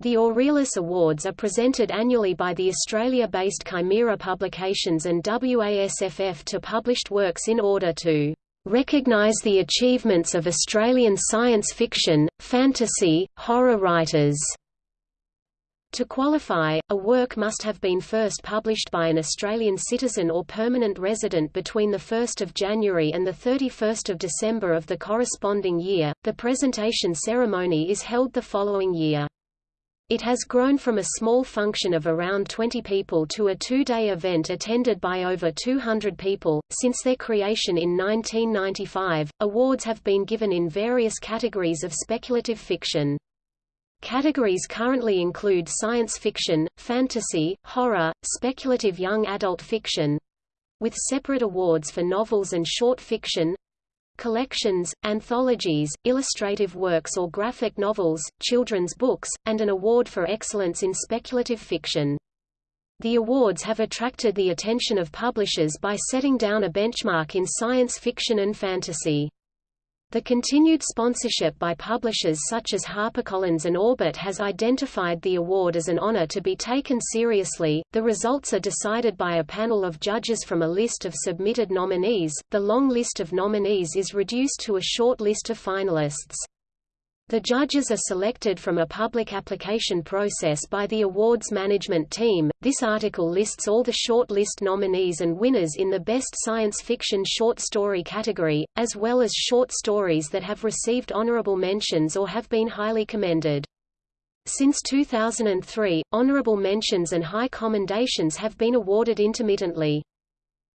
The Aurealis Awards are presented annually by the Australia-based Chimaera Publications and WASFF to published works in order to recognise the achievements of Australian science fiction, fantasy, horror writers. To qualify, a work must have been first published by an Australian citizen or permanent resident between 1 January and 31 December of the corresponding year. The presentation ceremony is held the following year. It has grown from a small function of around 20 people to a two-day event attended by over 200 people. Since their creation in 1995, awards have been given in various categories of speculative fiction. Categories currently include science fiction, fantasy, horror, speculative young adult fiction, with separate awards for novels and short fiction, collections, anthologies, illustrative works or graphic novels, children's books, and an award for excellence in speculative fiction. The awards have attracted the attention of publishers by setting down a benchmark in science fiction and fantasy. The continued sponsorship by publishers such as HarperCollins and Orbit has identified the award as an honor to be taken seriously. The results are decided by a panel of judges from a list of submitted nominees. The long list of nominees is reduced to a short list of finalists. The judges are selected from a public application process by the awards management team. This article lists all the short list nominees and winners in the Best Science Fiction Short Story category, as well as short stories that have received honorable mentions or have been highly commended. Since 2003, honorable mentions and high commendations have been awarded intermittently.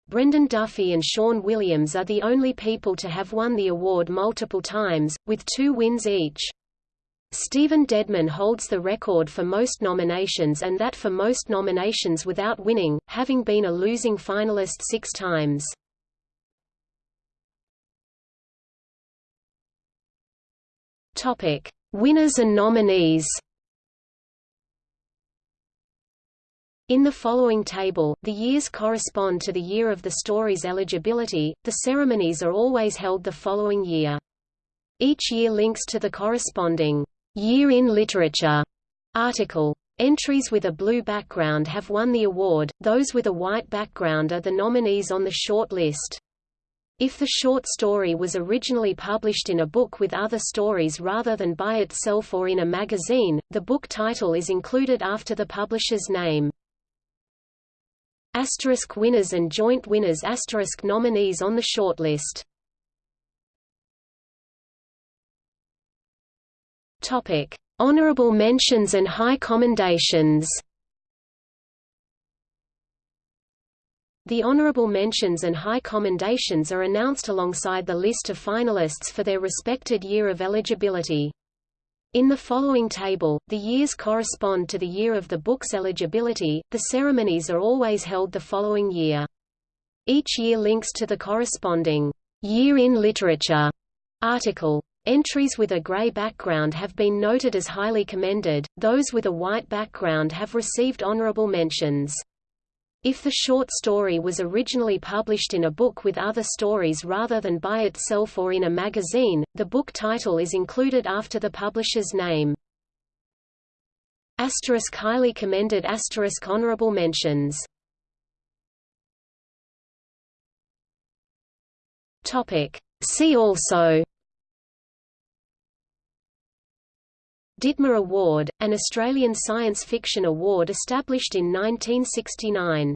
Brendan Duffy and Sean Williams are the only people to have won the award multiple times, with two wins each. Stephen Dedman holds the record for most nominations and that for most nominations without winning, having been a losing finalist six times. Topic: Winners and nominees. In the following table, the years correspond to the year of the story's eligibility. The ceremonies are always held the following year. Each year links to the corresponding Year in Literature article. Entries with a blue background have won the award, those with a white background are the nominees on the short list. If the short story was originally published in a book with other stories rather than by itself or in a magazine, the book title is included after the publisher's name. Asterisk winners and joint winners asterisk nominees on the shortlist. Topic: Honorable mentions and high commendations. The honorable mentions and high commendations are announced alongside the list of finalists for their respected year of eligibility. In the following table, the years correspond to the year of the book's eligibility. The ceremonies are always held the following year. Each year links to the corresponding Year in Literature article. Entries with a gray background have been noted as highly commended, those with a white background have received honorable mentions. If the short story was originally published in a book with other stories rather than by itself or in a magazine, the book title is included after the publisher's name. Asterisk highly commended asterisk honorable mentions Topic. See also Ditmar Award, an Australian science fiction award established in 1969.